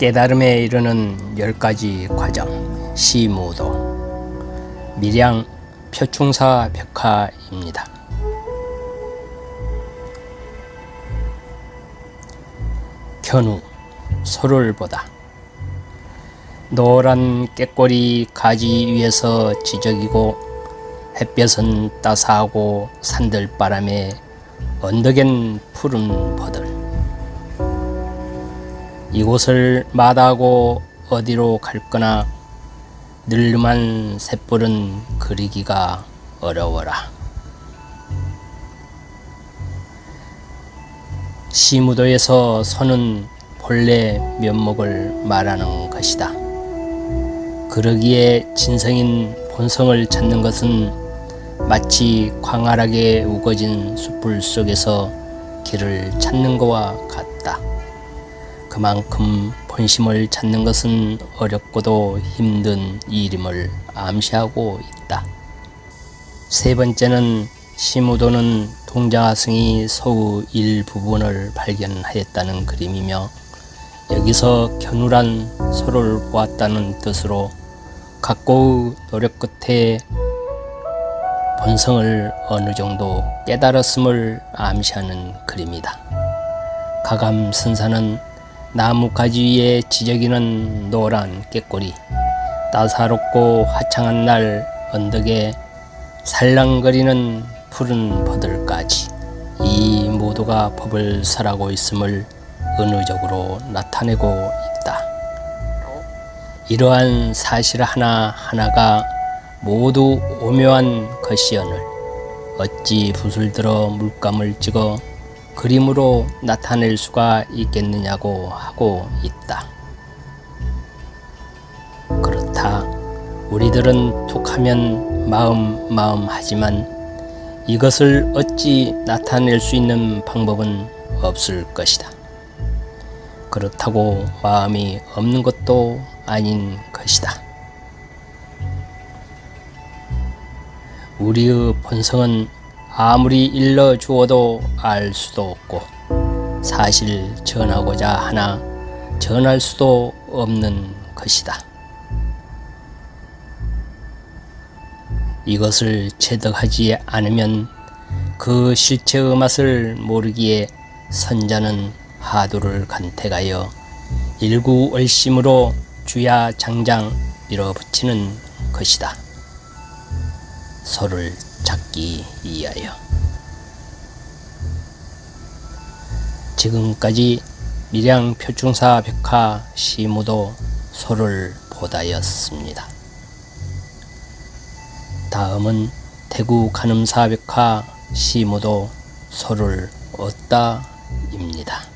깨달음에 이르는 열 가지 과정. 시무도. 밀양 표충사 벽화입니다. 견우 소를 보다. 노란 깨꼬리 가지 위에서 지적이고 햇볕은 따사하고 산들바람에 언덕엔 푸른 버들 이곳을 마다하고 어디로 갈거나 늙음한 샛불은 그리기가 어려워라. 시무도에서 서는 본래 면목을 말하는 것이다. 그러기에 진성인 본성을 찾는 것은 마치 광활하게 우거진 숯불 속에서 길을 찾는 것과 같다. 그만큼 본심을 찾는 것은 어렵고도 힘든 일임을 암시하고 있다. 세 번째는 시무도는 동자승이 서우 일부분을 발견하였다는 그림이며 여기서 견울한 소를 보았다는 뜻으로 각고의 노력 끝에 본성을 어느 정도 깨달았음을 암시하는 그림이다. 가감선사는 나무 가지 위에 지저귀는 노란 깨꼬리 따사롭고 화창한 날 언덕에 살랑거리는 푸른 버들까지 이 모두가 법을 설하고 있음을 은유적으로 나타내고 있다. 이러한 사실 하나하나가 모두 오묘한 것이여늘 어찌 붓을 들어 물감을 찍어 그림으로 나타낼 수가 있겠느냐고 하고 있다. 그렇다. 우리들은 툭하면 마음 마음 하지만 이것을 어찌 나타낼 수 있는 방법은 없을 것이다. 그렇다고 마음이 없는 것도 아닌 것이다. 우리의 본성은 아무리 일러 주어도 알 수도 없고 사실 전하고자 하나 전할 수도 없는 것이다. 이것을 체득하지 않으면 그 실체의 맛을 모르기에 선자는 하두를 간택하여 일구얼심으로 주야 장장 밀어붙이는 것이다. 소를 찾기 위하여 지금까지 밀양 표충사 백화 시무도 소를 보다였습니다. 다음은 대구 간음사 백화 시무도 소를 얻다입니다.